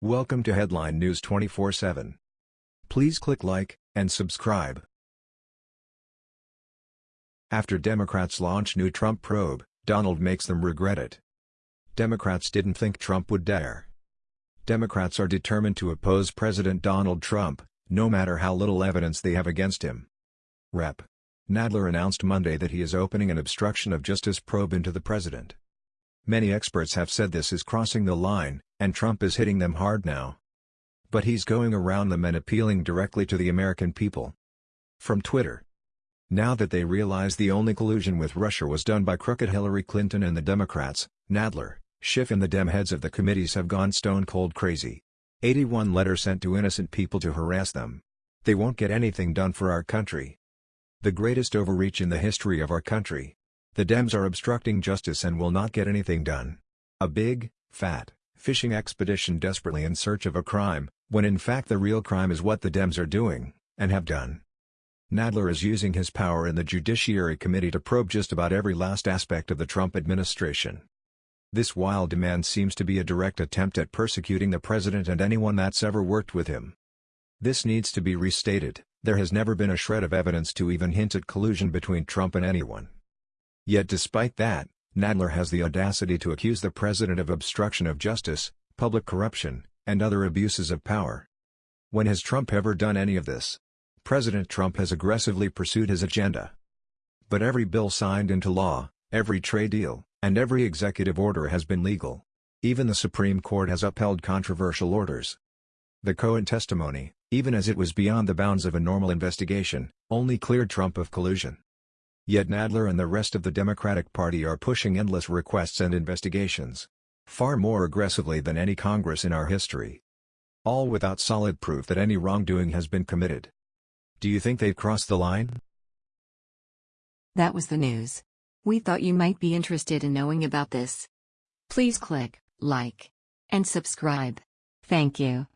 Welcome to Headline News 24/7. Please click like and subscribe. After Democrats launch new Trump probe, Donald makes them regret it. Democrats didn't think Trump would dare. Democrats are determined to oppose President Donald Trump, no matter how little evidence they have against him. Rep. Nadler announced Monday that he is opening an obstruction of justice probe into the president. Many experts have said this is crossing the line, and Trump is hitting them hard now. But he's going around them and appealing directly to the American people. From Twitter. Now that they realize the only collusion with Russia was done by crooked Hillary Clinton and the Democrats, Nadler, Schiff and the Dem heads of the committees have gone stone cold crazy. 81 letters sent to innocent people to harass them. They won't get anything done for our country. The greatest overreach in the history of our country. The Dems are obstructing justice and will not get anything done. A big, fat, fishing expedition desperately in search of a crime, when in fact the real crime is what the Dems are doing, and have done. Nadler is using his power in the Judiciary Committee to probe just about every last aspect of the Trump administration. This wild demand seems to be a direct attempt at persecuting the president and anyone that's ever worked with him. This needs to be restated, there has never been a shred of evidence to even hint at collusion between Trump and anyone. Yet despite that, Nadler has the audacity to accuse the president of obstruction of justice, public corruption, and other abuses of power. When has Trump ever done any of this? President Trump has aggressively pursued his agenda. But every bill signed into law, every trade deal, and every executive order has been legal. Even the Supreme Court has upheld controversial orders. The Cohen testimony, even as it was beyond the bounds of a normal investigation, only cleared Trump of collusion. Yet Nadler and the rest of the Democratic Party are pushing endless requests and investigations. Far more aggressively than any Congress in our history. All without solid proof that any wrongdoing has been committed. Do you think they've crossed the line? That was the news. We thought you might be interested in knowing about this. Please click like and subscribe. Thank you.